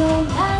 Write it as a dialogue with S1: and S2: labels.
S1: i don't ask